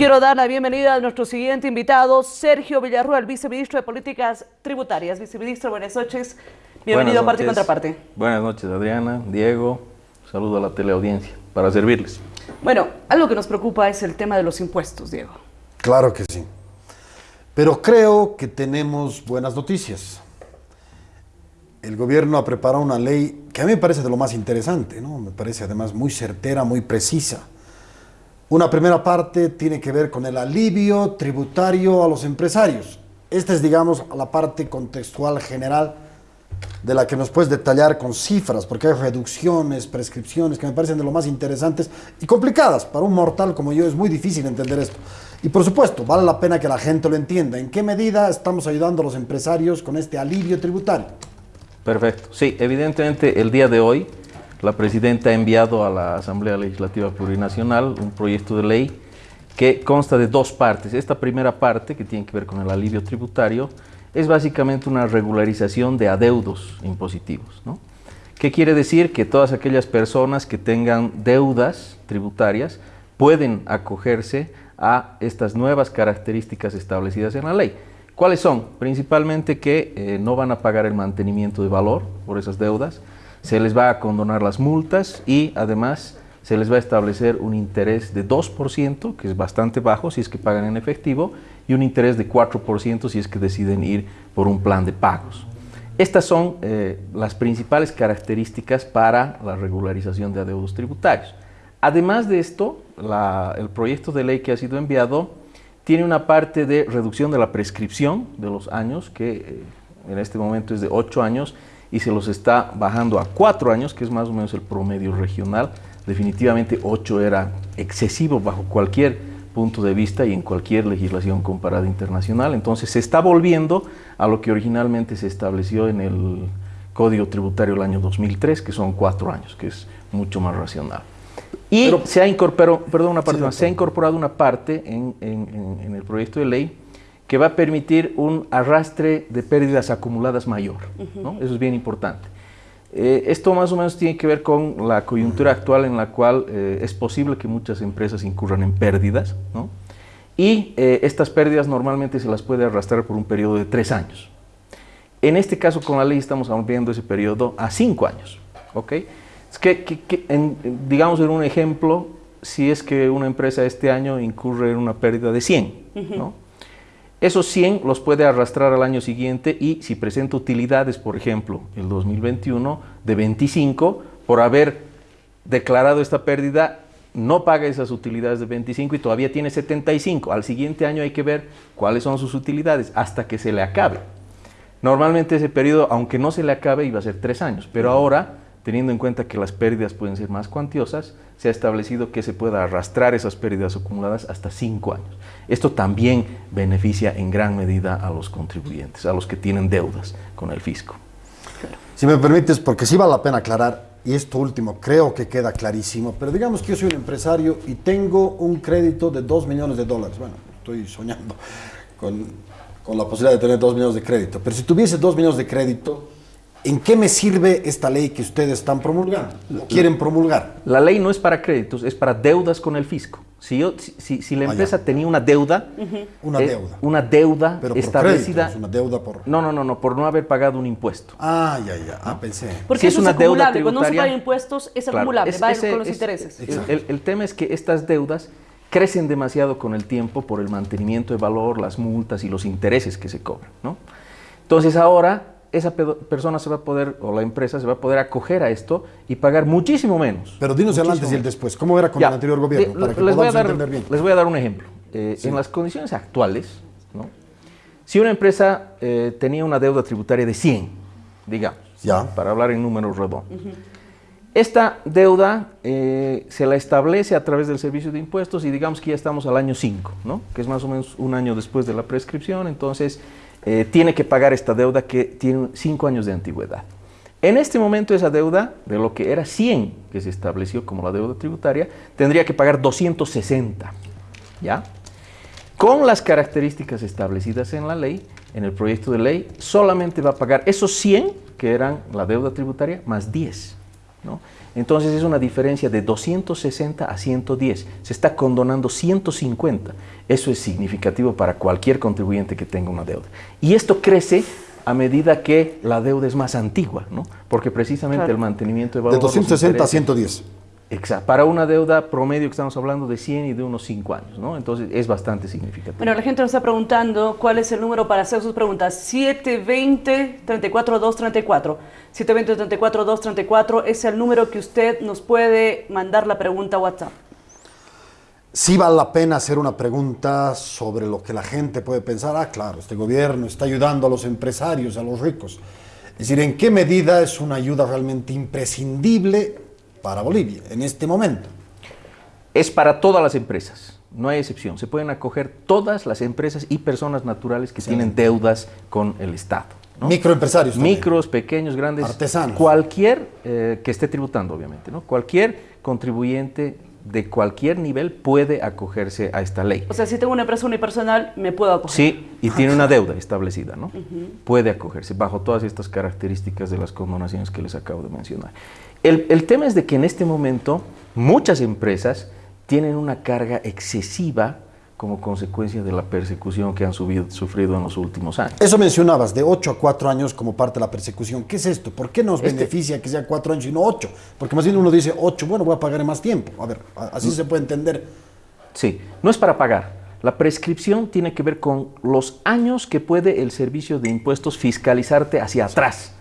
quiero dar la bienvenida a nuestro siguiente invitado, Sergio Villarruel, viceministro de Políticas Tributarias. Viceministro, buenas noches. Bienvenido a Parte y Contraparte. Buenas noches, Adriana, Diego. Saludo a la teleaudiencia para servirles. Bueno, algo que nos preocupa es el tema de los impuestos, Diego. Claro que sí. Pero creo que tenemos buenas noticias. El gobierno ha preparado una ley que a mí me parece de lo más interesante, ¿no? Me parece además muy certera, muy precisa. Una primera parte tiene que ver con el alivio tributario a los empresarios. Esta es, digamos, la parte contextual general de la que nos puedes detallar con cifras, porque hay reducciones, prescripciones que me parecen de lo más interesantes y complicadas. Para un mortal como yo es muy difícil entender esto. Y por supuesto, vale la pena que la gente lo entienda. ¿En qué medida estamos ayudando a los empresarios con este alivio tributario? Perfecto. Sí, evidentemente el día de hoy la Presidenta ha enviado a la Asamblea Legislativa Plurinacional un proyecto de ley que consta de dos partes. Esta primera parte, que tiene que ver con el alivio tributario, es básicamente una regularización de adeudos impositivos. ¿no? ¿Qué quiere decir? Que todas aquellas personas que tengan deudas tributarias pueden acogerse a estas nuevas características establecidas en la ley. ¿Cuáles son? Principalmente que eh, no van a pagar el mantenimiento de valor por esas deudas, se les va a condonar las multas y además se les va a establecer un interés de 2%, que es bastante bajo si es que pagan en efectivo, y un interés de 4% si es que deciden ir por un plan de pagos. Estas son eh, las principales características para la regularización de adeudos tributarios. Además de esto, el proyecto de ley que ha sido enviado tiene una parte de reducción de la prescripción de los años, que eh, en este momento es de 8 años, y se los está bajando a 4 años, que es más o menos el promedio regional. Definitivamente 8 era excesivo bajo cualquier punto de vista y en cualquier legislación comparada internacional. Entonces se está volviendo a lo que originalmente se estableció en el Código Tributario del año 2003, que son 4 años, que es mucho más racional. Y se ha incorporado, perdón, una parte se ha incorporado una parte en, en, el proyecto de ley que va a permitir un arrastre de pérdidas acumuladas mayor. ¿no? Eso es bien importante. Eh, esto más o menos tiene que ver con la coyuntura actual en la cual eh, es posible que muchas empresas incurran en pérdidas, ¿no? y eh, estas pérdidas normalmente se las puede arrastrar por un periodo de tres años. En este caso con la ley estamos ampliando ese periodo a cinco años. ¿ok? Es que, digamos en un ejemplo, si es que una empresa este año incurre en una pérdida de 100, ¿no? Esos 100 los puede arrastrar al año siguiente y si presenta utilidades, por ejemplo, el 2021 de 25, por haber declarado esta pérdida, no paga esas utilidades de 25 y todavía tiene 75. Al siguiente año hay que ver cuáles son sus utilidades hasta que se le acabe. Normalmente ese periodo, aunque no se le acabe, iba a ser tres años, pero ahora teniendo en cuenta que las pérdidas pueden ser más cuantiosas, se ha establecido que se pueda arrastrar esas pérdidas acumuladas hasta cinco años. Esto también beneficia en gran medida a los contribuyentes, a los que tienen deudas con el fisco. Si me permites, porque sí vale la pena aclarar, y esto último creo que queda clarísimo, pero digamos que yo soy un empresario y tengo un crédito de 2 millones de dólares. Bueno, estoy soñando con, con la posibilidad de tener 2 millones de crédito, pero si tuviese 2 millones de crédito, ¿En qué me sirve esta ley que ustedes están promulgando o quieren promulgar? La ley no es para créditos, es para deudas con el fisco. Si, yo, si, si la ah, empresa tenía una deuda, una deuda, una deuda Pero por establecida, créditos, una deuda por no, no, no, no, por no haber pagado un impuesto. Ah, ya, ya, ah, pensé. Porque es una deuda tributaria. Cuando no se pagan impuestos es acumulable, va con los intereses. El, el tema es que estas deudas crecen demasiado con el tiempo por el mantenimiento de valor, las multas y los intereses que se cobran, ¿no? Entonces ahora esa persona se va a poder, o la empresa se va a poder acoger a esto y pagar muchísimo menos. Pero dinos el antes y el después. ¿Cómo era con el anterior gobierno? para que les, voy a dar, entender bien. les voy a dar un ejemplo. Eh, en las condiciones actuales, ¿no? si una empresa eh, tenía una deuda tributaria de 100, digamos, ya. para hablar en números redondos, esta deuda eh, se la establece a través del servicio de impuestos y digamos que ya estamos al año 5, ¿no? que es más o menos un año después de la prescripción, entonces eh, tiene que pagar esta deuda que tiene 5 años de antigüedad. En este momento esa deuda, de lo que era 100 que se estableció como la deuda tributaria, tendría que pagar 260, ¿ya? Con las características establecidas en la ley, en el proyecto de ley, solamente va a pagar esos 100 que eran la deuda tributaria más 10. ¿no? Entonces es una diferencia de 260 a 110. Se está condonando 150. Eso es significativo para cualquier contribuyente que tenga una deuda. Y esto crece a medida que la deuda es más antigua, ¿no? Porque precisamente el mantenimiento de valor... De 260 a 110. Exacto. Para una deuda promedio que estamos hablando de 100 y de unos 5 años, ¿no? Entonces es bastante significativo. Bueno, la gente nos está preguntando cuál es el número para hacer sus preguntas. 720-34234. 720-34234 es el número que usted nos puede mandar la pregunta a WhatsApp. Sí vale la pena hacer una pregunta sobre lo que la gente puede pensar. Ah, claro, este gobierno está ayudando a los empresarios, a los ricos. Es decir, ¿en qué medida es una ayuda realmente imprescindible para Bolivia en este momento. Es para todas las empresas, no hay excepción. Se pueden acoger todas las empresas y personas naturales que tienen deudas con el Estado. Microempresarios. Micros, pequeños, grandes. Artesanos. Cualquier eh, que esté tributando, obviamente. ¿no? Cualquier contribuyente de cualquier nivel puede acogerse a esta ley. O sea, si tengo una empresa unipersonal, me puedo acoger. Sí, y tiene una deuda establecida, ¿no? Puede acogerse bajo todas estas características de las condonaciones que les acabo de mencionar. El, tema es de que en este momento muchas empresas tienen una carga excesiva como consecuencia de la persecución que han sufrido en los últimos años. Eso mencionabas, de 8 a 4 años como parte de la persecución. ¿Qué es esto? ¿Por qué nos este beneficia que sea 4 años y no 8? Porque más bien uno dice 8, bueno, voy a pagar más tiempo. A ver, así mm. se puede entender. Sí, no es para pagar. La prescripción tiene que ver con los años que puede el servicio de impuestos fiscalizarte hacia atrás.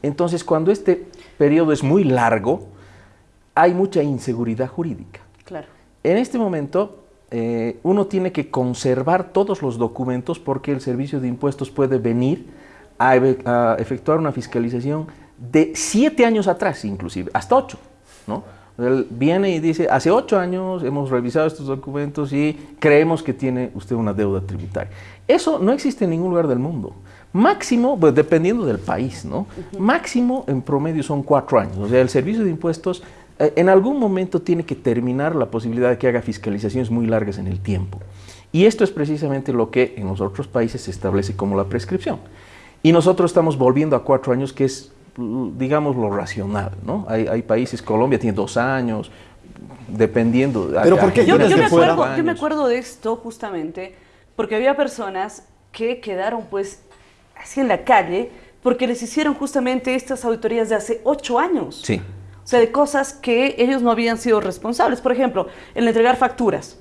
Entonces, cuando este periodo es muy largo, hay mucha inseguridad jurídica. Claro. En este momento, eh, uno tiene que conservar todos los documentos porque el servicio de impuestos puede venir a, efectuar una fiscalización de siete años atrás, inclusive, hasta ocho. ¿no? Él viene y dice, hace ocho años hemos revisado estos documentos y creemos que tiene usted una deuda tributaria. Eso no existe en ningún lugar del mundo. Máximo, pues dependiendo del país, ¿no? Máximo en promedio son cuatro años. O sea, el servicio de impuestos eh, en algún momento tiene que terminar la posibilidad de que haga fiscalizaciones muy largas en el tiempo. Y esto es precisamente lo que en los otros países se establece como la prescripción. Y nosotros estamos volviendo a cuatro años, que es, digamos, lo racional, ¿no? Hay, países, Colombia tiene dos años, dependiendo. Pero porque yo, yo, me acuerdo, yo me acuerdo de esto justamente porque había personas que quedaron pues así en la calle porque les hicieron justamente estas auditorías de hace ocho años. Sí. O sea, de cosas que ellos no habían sido responsables. Por ejemplo, el entregar facturas.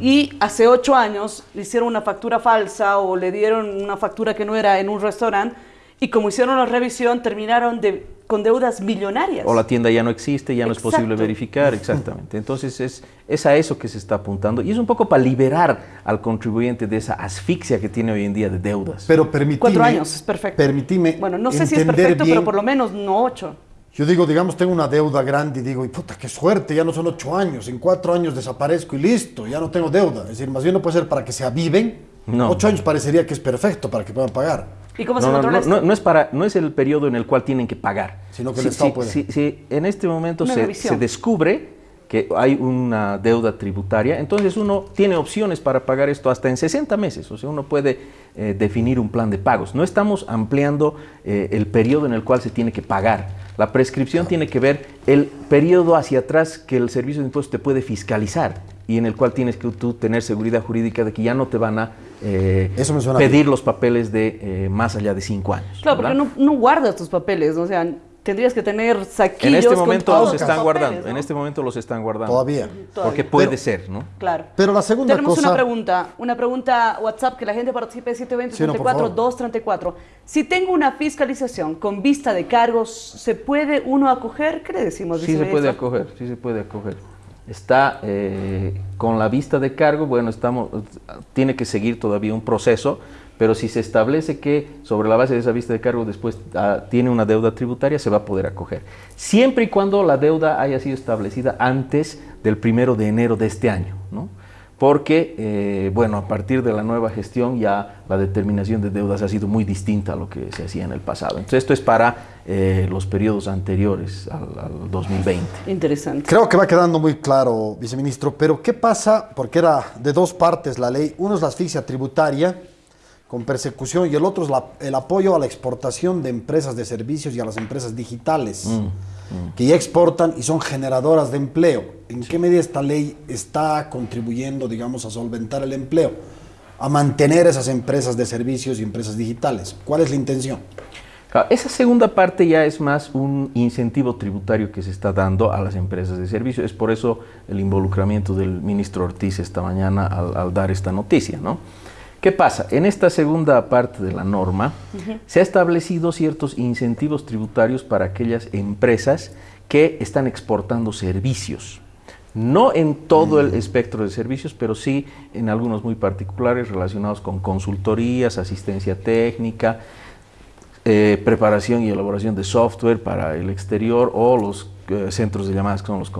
Y hace ocho años le hicieron una factura falsa o le dieron una factura que no era en un restaurante. Y como hicieron la revisión, terminaron de con deudas millonarias. O la tienda ya no existe, ya no es posible verificar, exactamente. Entonces es, es a eso que se está apuntando y es un poco para liberar al contribuyente de esa asfixia que tiene hoy en día de deudas. Pero permitime... Cuatro años, es perfecto. Permitime Bueno, no sé si es perfecto, pero por lo menos no ocho. Yo digo, digamos, tengo una deuda grande y digo, y puta, qué suerte, ya no son ocho años, en cuatro años desaparezco y listo, ya no tengo deuda. Es decir, más bien no puede ser para que se aviven. No. Ocho años parecería que es perfecto para que puedan pagar. ¿Y cómo se no, controla no, no, es para, no es el periodo en el cual tienen que pagar. Sino que el Estado puede. Si, en este momento se, se, descubre que hay una deuda tributaria, entonces uno tiene opciones para pagar esto hasta en 60 meses, o sea, uno puede eh, definir un plan de pagos. No estamos ampliando eh, el periodo en el cual se tiene que pagar. La prescripción tiene que ver el periodo hacia atrás que el servicio de impuestos te puede fiscalizar y en el cual tienes que tú tener seguridad jurídica de que ya no te van a eh, pedir los papeles de eh, más allá de cinco años. Claro, porque no, no, guardas tus papeles, o sea, tendrías que tener saquillos. En este momento los están guardando, en este momento los están guardando. Todavía. Porque puede ser, ¿no? Claro. Pero la segunda Tenemos una pregunta, una pregunta WhatsApp que la gente participe 720 34 234. Si tengo una fiscalización con vista de cargos, ¿se puede uno acoger? ¿Qué le decimos? Sí se puede acoger, sí se puede acoger está eh, con la vista de cargo, bueno, estamos, tiene que seguir todavía un proceso, pero si se establece que sobre la base de esa vista de cargo después ah, tiene una deuda tributaria, se va a poder acoger. Siempre y cuando la deuda haya sido establecida antes del primero de enero de este año, ¿no? Porque, eh, bueno, a partir de la nueva gestión ya la determinación de deudas ha sido muy distinta a lo que se hacía en el pasado. Entonces esto es para eh, los periodos anteriores al, 2020. Interesante. Creo que va quedando muy claro, viceministro, pero ¿qué pasa? Porque era de dos partes la ley. Uno es la asfixia tributaria con persecución y el otro es el apoyo a la exportación de empresas de servicios y a las empresas digitales. Mm. Mm. que ya exportan y son generadoras de empleo. ¿En qué medida esta ley está contribuyendo, digamos, a solventar el empleo? A mantener esas empresas de servicios y empresas digitales. ¿Cuál es la intención? Esa segunda parte ya es más un incentivo tributario que se está dando a las empresas de servicio. Es por eso el involucramiento del ministro Ortiz esta mañana al, dar esta noticia. ¿no? ¿Qué pasa? En esta segunda parte de la norma se ha establecido ciertos incentivos tributarios para aquellas empresas que están exportando servicios. No en todo el mm. espectro de servicios, pero sí en algunos muy particulares relacionados con consultorías, asistencia técnica, eh, preparación y elaboración de software para el exterior o los eh, centros de llamadas que son, los,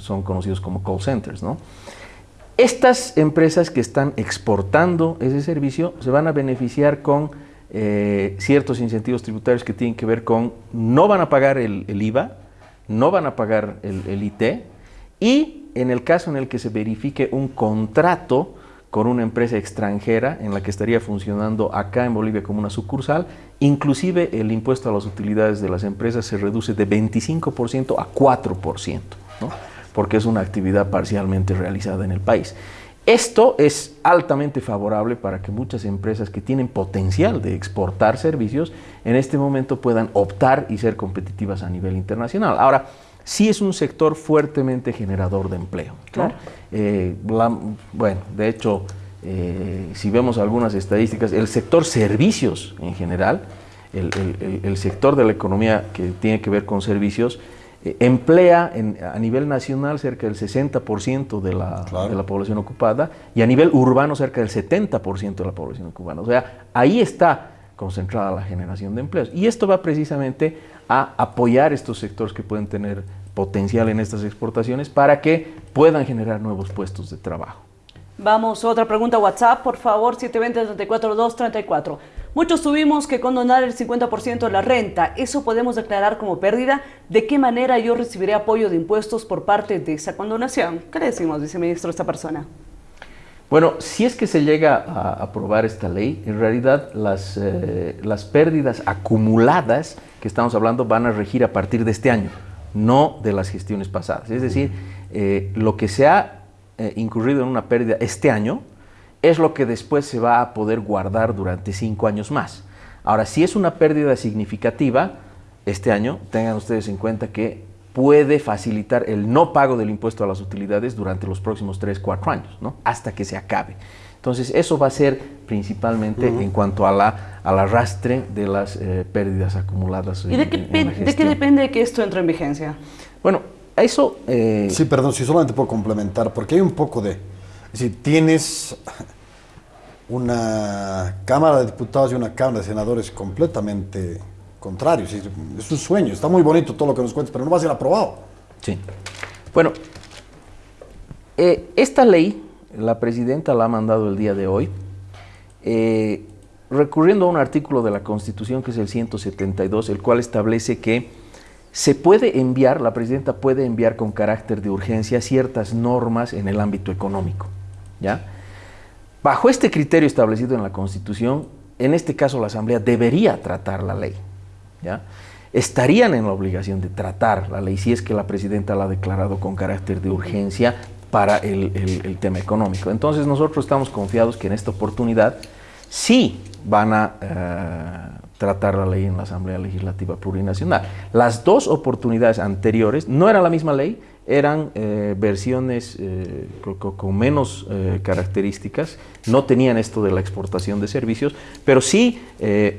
son conocidos como call centers. ¿no? Estas empresas que están exportando ese servicio se van a beneficiar con eh, ciertos incentivos tributarios que tienen que ver con no van a pagar el, IVA, no van a pagar el, el IT y en el caso en el que se verifique un contrato con una empresa extranjera en la que estaría funcionando acá en Bolivia como una sucursal, inclusive el impuesto a las utilidades de las empresas se reduce de 25% a 4%, porque es una actividad parcialmente realizada en el país. Esto es altamente favorable para que muchas empresas que tienen potencial de exportar servicios en este momento puedan optar y ser competitivas a nivel internacional. Ahora, sí es un sector fuertemente generador de empleo. Eh, bueno, de hecho, eh, si vemos algunas estadísticas, el sector servicios en general, el, sector de la economía que tiene que ver con servicios, eh, emplea a nivel nacional cerca del 60% de la, de la población ocupada y a nivel urbano cerca del 70% de la población ocupada. O sea, ahí está concentrada la generación de empleos. Y esto va precisamente a apoyar estos sectores que pueden tener potencial en estas exportaciones para que puedan generar nuevos puestos de trabajo. Vamos, otra pregunta WhatsApp, por favor, 720-34-234. Muchos tuvimos que condonar el 50% de la renta. ¿Eso podemos declarar como pérdida? ¿De qué manera yo recibiré apoyo de impuestos por parte de esa condonación? ¿Qué le decimos, viceministro, a esta persona? Bueno, si es que se llega a aprobar esta ley, en realidad las, eh, las pérdidas acumuladas que estamos hablando van a regir a partir de este año no de las gestiones pasadas. Es decir, eh, lo que se ha eh, incurrido en una pérdida este año es lo que después se va a poder guardar durante cinco años más. Ahora, si es una pérdida significativa, este año, tengan ustedes en cuenta que puede facilitar el no pago del impuesto a las utilidades durante los próximos tres, cuatro años, ¿no? hasta que se acabe. Entonces, eso va a ser principalmente en cuanto a la, al arrastre de las eh, pérdidas acumuladas. ¿Y de, qué, de qué depende que esto entre en vigencia? Bueno, eso... Eh, sí, perdón, si solamente puedo complementar, porque hay un poco de... Si tienes una Cámara de Diputados y una Cámara de Senadores completamente contrarios. Es un sueño, está muy bonito todo lo que nos cuentas, pero no va a ser aprobado. Sí. Bueno, eh, esta ley la presidenta la ha mandado el día de hoy, eh, recurriendo a un artículo de la Constitución que es el 172, el cual establece que se puede enviar, la presidenta puede enviar con carácter de urgencia ciertas normas en el ámbito económico. Bajo este criterio establecido en la Constitución, en este caso la Asamblea debería tratar la ley. Estarían en la obligación de tratar la ley si es que la presidenta la ha declarado con carácter de urgencia para el, tema económico. Entonces nosotros estamos confiados que en esta oportunidad sí van a eh, tratar la ley en la Asamblea Legislativa Plurinacional. Las dos oportunidades anteriores no era la misma ley, eran eh, versiones eh, con, menos características, no tenían esto de la exportación de servicios, pero sí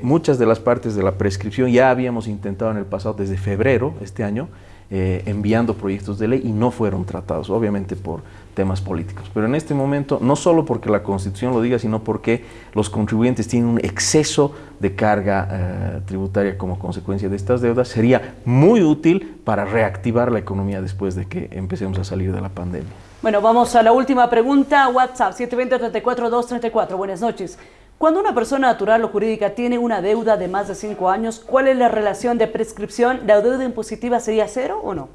muchas de las partes de la prescripción ya habíamos intentado en el pasado, desde febrero este año, eh, enviando proyectos de ley y no fueron tratados, obviamente por temas políticos. Pero en este momento, no solo porque la Constitución lo diga, sino porque los contribuyentes tienen un exceso de carga eh, tributaria como consecuencia de estas deudas, sería muy útil para reactivar la economía después de que empecemos a salir de la pandemia. Bueno, vamos a la última pregunta. WhatsApp 720-34-234. Buenas noches. Cuando una persona natural o jurídica tiene una deuda de más de cinco años, ¿cuál es la relación de prescripción? ¿La deuda impositiva sería cero o no?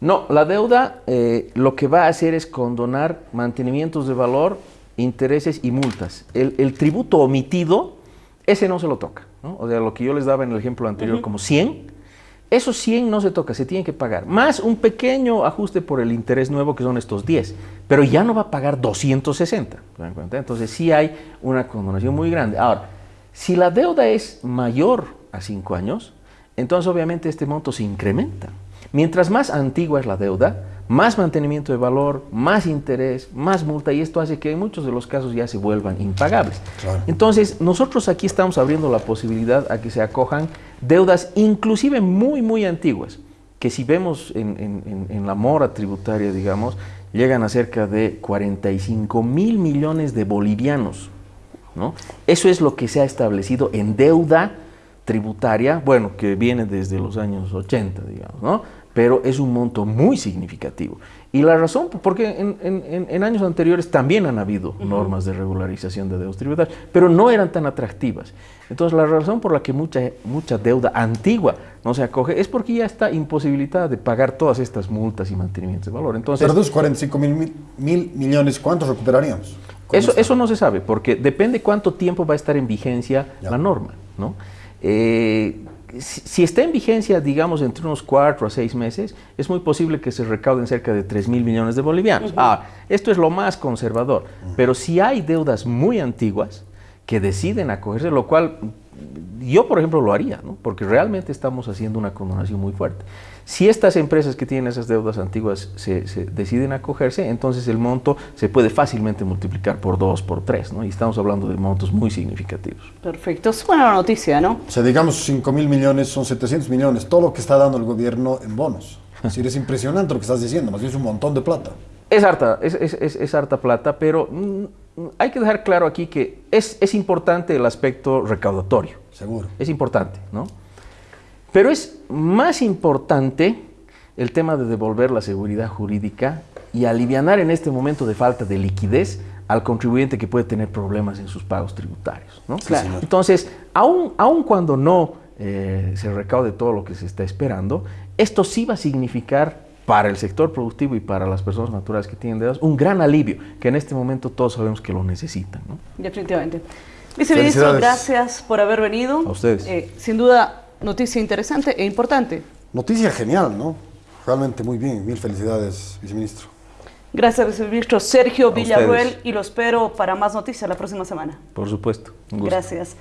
No, la deuda eh, lo que va a hacer es condonar mantenimientos de valor, intereses y multas. El, tributo omitido, ese no se lo toca. O sea, lo que yo les daba en el ejemplo anterior como 100, Esos 100 no se toca, se tiene que pagar. Más un pequeño ajuste por el interés nuevo, que son estos 10. Pero ya no va a pagar 260. Entonces sí hay una condonación muy grande. Ahora, si la deuda es mayor a 5 años, entonces obviamente este monto se incrementa. Mientras más antigua es la deuda, más mantenimiento de valor, más interés, más multa y esto hace que en muchos de los casos ya se vuelvan impagables. Entonces, nosotros aquí estamos abriendo la posibilidad a que se acojan deudas inclusive muy, muy antiguas, que si vemos en, la mora tributaria, digamos, llegan a cerca de 45 mil millones de bolivianos. ¿no? Eso es lo que se ha establecido en deuda tributaria, bueno, que viene desde los años 80, digamos, ¿no? Pero es un monto muy significativo. Y la razón, porque en, años anteriores también han habido normas de regularización de deudas tributarias, pero no eran tan atractivas. Entonces, la razón por la que mucha, mucha deuda antigua no se acoge es porque ya está imposibilitada de pagar todas estas multas y mantenimientos de valor. Entonces, pero 45 mil, mil millones, ¿cuántos recuperaríamos? Eso, eso no se sabe, porque depende cuánto tiempo va a estar en vigencia la norma. ¿no? Eh, si, está en vigencia, digamos, entre unos cuatro a seis meses, es muy posible que se recauden cerca de 3 mil millones de bolivianos. Ah, esto es lo más conservador. Pero si hay deudas muy antiguas que deciden acogerse, lo cual yo, por ejemplo, lo haría, ¿no? porque realmente estamos haciendo una condonación muy fuerte. Si estas empresas que tienen esas deudas antiguas se, deciden acogerse, entonces el monto se puede fácilmente multiplicar por dos, por tres, ¿no? y estamos hablando de montos muy significativos. Perfecto, es buena noticia, ¿no? O sea, digamos 5 mil millones son 700 millones, todo lo que está dando el gobierno en bonos. Es decir, es impresionante lo que estás diciendo, más bien es un montón de plata. Es harta, es, es, es, harta plata, pero mm, hay que dejar claro aquí que es, es importante el aspecto recaudatorio. Seguro. Es importante, ¿no? Pero es más importante el tema de devolver la seguridad jurídica y aliviar en este momento de falta de liquidez al contribuyente que puede tener problemas en sus pagos tributarios. ¿no? Entonces, aun, aun, cuando no eh, se recaude todo lo que se está esperando, esto sí va a significar para el sector productivo y para las personas naturales que tienen deudas un gran alivio, que en este momento todos sabemos que lo necesitan. ¿no? Definitivamente. Viceministro, gracias por haber venido. A ustedes. Eh, sin duda, noticia interesante e importante. Noticia genial, ¿no? Realmente muy bien. Mil felicidades, viceministro. Gracias, viceministro Sergio Villarruel, y lo espero para más noticias la próxima semana. Por supuesto. Gracias.